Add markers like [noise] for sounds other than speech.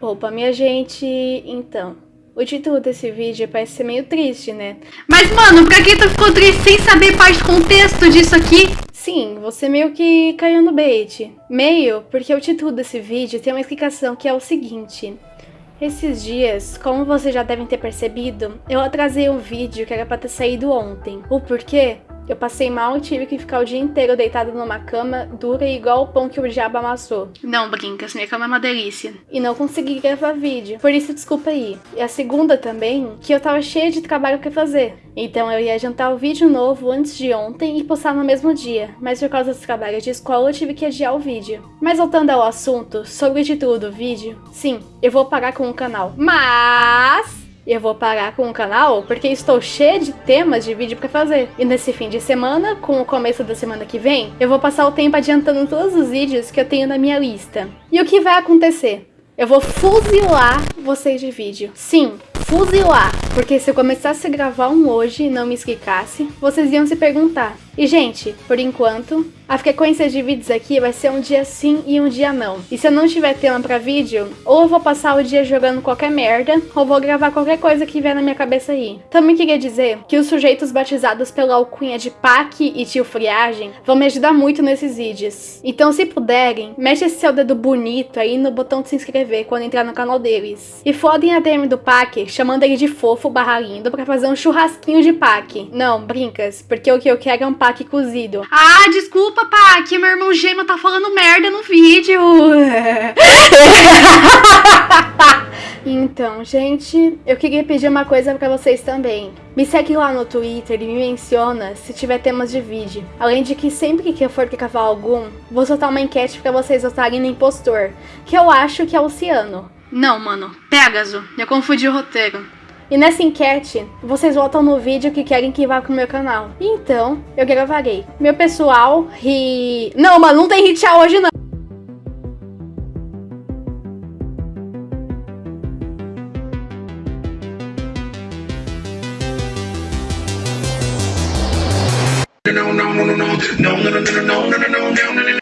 Opa, minha gente, então, o título desse vídeo parece ser meio triste, né? Mas, mano, pra que tu ficou triste sem saber parte do contexto disso aqui? Sim, você meio que caiu no bait. Meio, porque o título desse vídeo tem uma explicação que é o seguinte. Esses dias, como vocês já devem ter percebido, eu atrasei um vídeo que era pra ter saído ontem. O porquê? Eu passei mal e tive que ficar o dia inteiro deitado numa cama dura igual o pão que o diabo amassou. Não, Brincas, minha cama é uma delícia. E não consegui gravar vídeo, por isso desculpa aí. E a segunda também, que eu tava cheia de trabalho pra fazer. Então eu ia adiantar o vídeo novo antes de ontem e postar no mesmo dia, mas por causa dos trabalhos de escola eu tive que adiar o vídeo. Mas voltando ao assunto, sobre o título do vídeo, sim, eu vou parar com o canal. Mas eu vou parar com o canal porque estou cheia de temas de vídeo para fazer. E nesse fim de semana, com o começo da semana que vem, eu vou passar o tempo adiantando todos os vídeos que eu tenho na minha lista. E o que vai acontecer? Eu vou fuzilar vocês de vídeo. Sim, fuzilar. Porque se eu começasse a gravar um hoje e não me explicasse, vocês iam se perguntar. E gente, por enquanto, a frequência de vídeos aqui vai ser um dia sim e um dia não. E se eu não tiver tema pra vídeo, ou eu vou passar o dia jogando qualquer merda, ou vou gravar qualquer coisa que vier na minha cabeça aí. Também queria dizer que os sujeitos batizados pela alcunha de Pac e Tio Friagem vão me ajudar muito nesses vídeos. Então se puderem, mexe esse seu dedo bonito aí no botão de se inscrever quando entrar no canal deles. E fodem a DM do Pac, chamando ele de fofo barra lindo pra fazer um churrasquinho de Pac. Não, brincas, porque o que eu quero é um Pac cozido. Ah, desculpa que meu irmão gêmeo tá falando merda no vídeo. [laughs] Então, gente, eu queria pedir uma coisa pra vocês também. Me segue lá no Twitter e me menciona se tiver temas de vídeo. Além de que sempre que eu for gravar algum, vou soltar uma enquete pra vocês votarem no impostor, que eu acho que é o Ciano. Não, mano, Pégaso, eu confundi o roteiro. E nessa enquete, vocês votam no vídeo que querem que vá pro meu canal. Então, eu gravarei. Meu pessoal ri... Não, mano, não tem hit hoje não. No, no, no, no, no, no, no, no, no, no, no, no.